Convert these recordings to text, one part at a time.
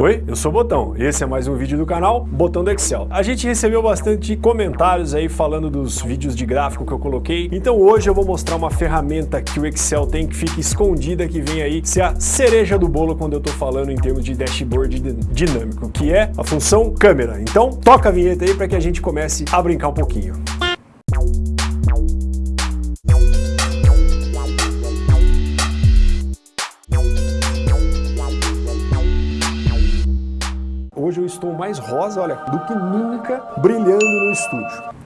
Oi, eu sou o Botão, esse é mais um vídeo do canal Botão do Excel. A gente recebeu bastante comentários aí falando dos vídeos de gráfico que eu coloquei, então hoje eu vou mostrar uma ferramenta que o Excel tem que fica escondida, que vem aí ser a cereja do bolo quando eu tô falando em termos de dashboard dinâmico, que é a função câmera. Então toca a vinheta aí para que a gente comece a brincar um pouquinho. Mais rosa, olha, do que nunca brilhando no estúdio.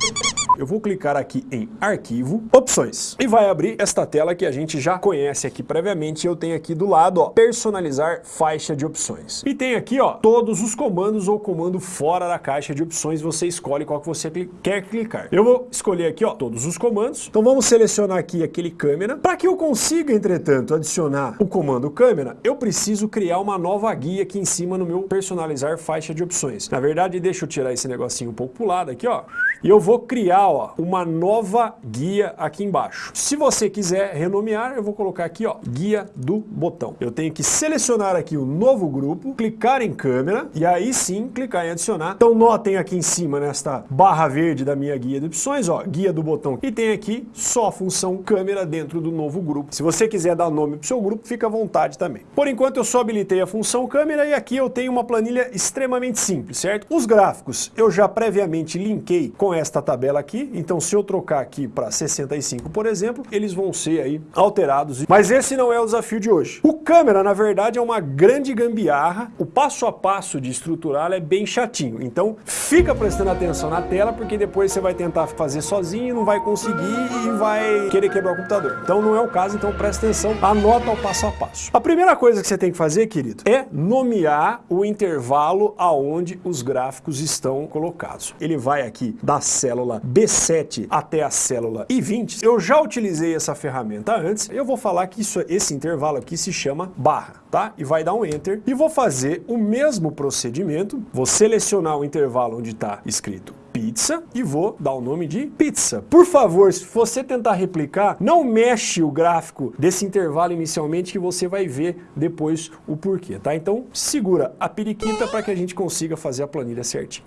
Eu vou clicar aqui em Arquivo, Opções, e vai abrir esta tela que a gente já conhece aqui previamente. Eu tenho aqui do lado, ó, Personalizar faixa de opções. E tem aqui, ó, todos os comandos ou comando fora da caixa de opções. Você escolhe qual que você quer clicar. Eu vou escolher aqui, ó, todos os comandos. Então vamos selecionar aqui aquele câmera. Para que eu consiga, entretanto, adicionar o comando câmera, eu preciso criar uma nova guia aqui em cima no meu Personalizar faixa de opções. Na verdade, deixa eu tirar esse negocinho um pouco pro lado aqui, ó. E eu vou criar ó, uma nova guia aqui embaixo. Se você quiser renomear, eu vou colocar aqui ó, guia do botão. Eu tenho que selecionar aqui o novo grupo, clicar em câmera e aí sim clicar em adicionar. Então notem aqui em cima nesta barra verde da minha guia de opções, ó, guia do botão. E tem aqui só a função câmera dentro do novo grupo. Se você quiser dar nome para o seu grupo, fica à vontade também. Por enquanto eu só habilitei a função câmera e aqui eu tenho uma planilha extremamente simples, certo? Os gráficos eu já previamente linkei com esta tabela aqui, então se eu trocar aqui para 65, por exemplo, eles vão ser aí alterados. Mas esse não é o desafio de hoje. O câmera, na verdade, é uma grande gambiarra, o passo a passo de estruturá-la é bem chatinho, então fica prestando atenção na tela, porque depois você vai tentar fazer sozinho, não vai conseguir e vai querer quebrar o computador. Então não é o caso, então presta atenção, anota o passo a passo. A primeira coisa que você tem que fazer, querido, é nomear o intervalo aonde os gráficos estão colocados. Ele vai aqui da célula B7 até a célula I20, eu já utilizei essa ferramenta antes, eu vou falar que isso, esse intervalo aqui se chama barra, tá? E vai dar um Enter e vou fazer o mesmo procedimento, vou selecionar o intervalo onde está escrito pizza e vou dar o nome de pizza. Por favor, se você tentar replicar, não mexe o gráfico desse intervalo inicialmente que você vai ver depois o porquê, tá? Então segura a periquita para que a gente consiga fazer a planilha certinho.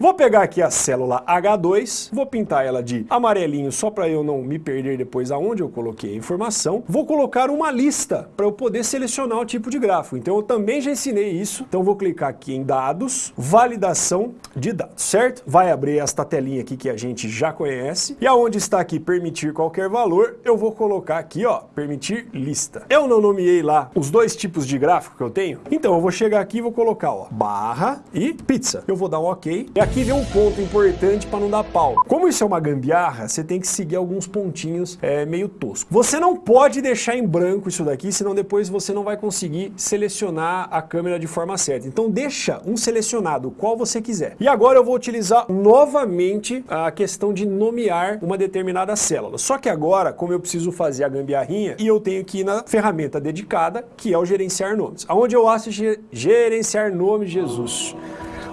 Vou pegar aqui a célula H2, vou pintar ela de amarelinho só para eu não me perder depois aonde eu coloquei a informação. Vou colocar uma lista para eu poder selecionar o tipo de gráfico. Então eu também já ensinei isso. Então vou clicar aqui em dados, validação de dados, certo? Vai abrir esta telinha aqui que a gente já conhece. E aonde está aqui permitir qualquer valor, eu vou colocar aqui, ó, permitir lista. Eu não nomeei lá os dois tipos de gráfico que eu tenho. Então eu vou chegar aqui e vou colocar, ó, barra e pizza. Eu vou dar um OK. E aqui vem um ponto importante para não dar pau. Como isso é uma gambiarra, você tem que seguir alguns pontinhos é, meio tosco. Você não pode deixar em branco isso daqui, senão depois você não vai conseguir selecionar a câmera de forma certa. Então deixa um selecionado, qual você quiser. E agora eu vou utilizar novamente a questão de nomear uma determinada célula. Só que agora, como eu preciso fazer a gambiarrinha, e eu tenho que ir na ferramenta dedicada, que é o gerenciar nomes. Aonde eu acho gerenciar nome Jesus.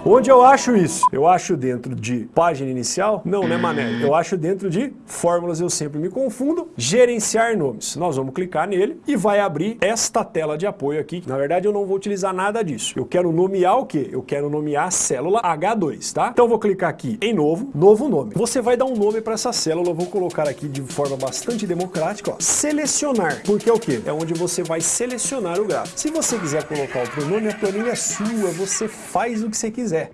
Onde eu acho isso? Eu acho dentro de página inicial? Não, né, mané? Eu acho dentro de fórmulas, eu sempre me confundo. Gerenciar nomes. Nós vamos clicar nele e vai abrir esta tela de apoio aqui. Na verdade, eu não vou utilizar nada disso. Eu quero nomear o quê? Eu quero nomear a célula H2, tá? Então eu vou clicar aqui em novo, novo nome. Você vai dar um nome para essa célula. Eu vou colocar aqui de forma bastante democrática, ó, selecionar. Porque é o quê? É onde você vai selecionar o gráfico. Se você quiser colocar outro nome, a planilha é sua. Você faz o que você quiser quiser.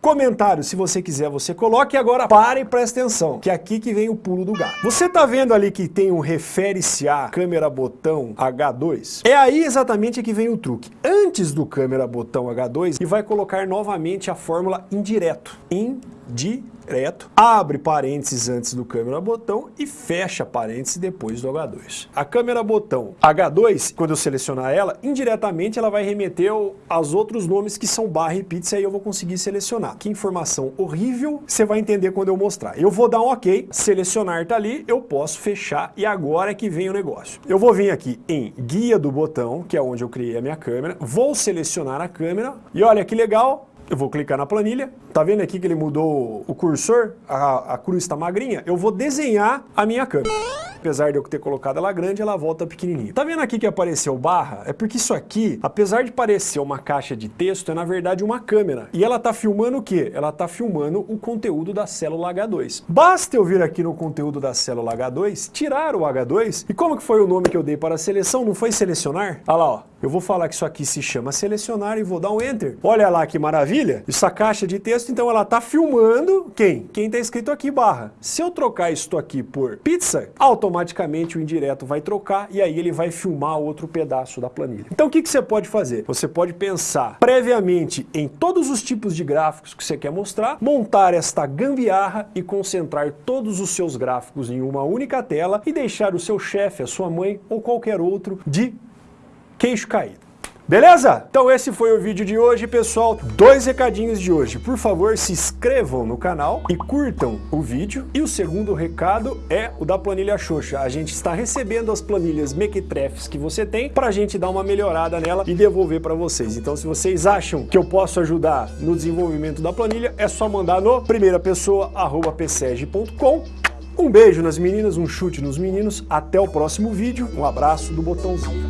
Comentário, se você quiser, você coloque. Agora pare e preste atenção, que é aqui que vem o pulo do gato. Você tá vendo ali que tem um refere-se a câmera botão H2? É aí exatamente que vem o truque. Antes do câmera botão H2, e vai colocar novamente a fórmula indireto. Indireto direto, abre parênteses antes do câmera botão e fecha parênteses depois do H2. A câmera botão H2, quando eu selecionar ela, indiretamente ela vai remeter aos outros nomes que são barra e pizza e eu vou conseguir selecionar. Que informação horrível, você vai entender quando eu mostrar. Eu vou dar um ok, selecionar tá ali, eu posso fechar e agora é que vem o negócio. Eu vou vir aqui em guia do botão, que é onde eu criei a minha câmera, vou selecionar a câmera e olha que legal, eu vou clicar na planilha, Tá vendo aqui que ele mudou o cursor? A, a cruz está magrinha? Eu vou desenhar a minha câmera. Apesar de eu ter colocado ela grande, ela volta pequenininha. Tá vendo aqui que apareceu barra? É porque isso aqui, apesar de parecer uma caixa de texto, é na verdade uma câmera. E ela tá filmando o quê? Ela tá filmando o conteúdo da célula H2. Basta eu vir aqui no conteúdo da célula H2, tirar o H2, e como que foi o nome que eu dei para a seleção? Não foi selecionar? Olha lá, ó. Eu vou falar que isso aqui se chama selecionar e vou dar um Enter. Olha lá que maravilha. Essa caixa de texto, então ela está filmando quem? Quem está escrito aqui barra. Se eu trocar isto aqui por pizza, automaticamente o indireto vai trocar e aí ele vai filmar outro pedaço da planilha. Então o que, que você pode fazer? Você pode pensar previamente em todos os tipos de gráficos que você quer mostrar, montar esta gambiarra e concentrar todos os seus gráficos em uma única tela e deixar o seu chefe, a sua mãe ou qualquer outro de queixo caído. Beleza? Então esse foi o vídeo de hoje, pessoal. Dois recadinhos de hoje. Por favor, se inscrevam no canal e curtam o vídeo. E o segundo recado é o da planilha Xoxa. A gente está recebendo as planilhas Mequetrefs que você tem para a gente dar uma melhorada nela e devolver para vocês. Então se vocês acham que eu posso ajudar no desenvolvimento da planilha, é só mandar no primeirapessoa.pseg.com um beijo nas meninas, um chute nos meninos. Até o próximo vídeo. Um abraço do botãozinho.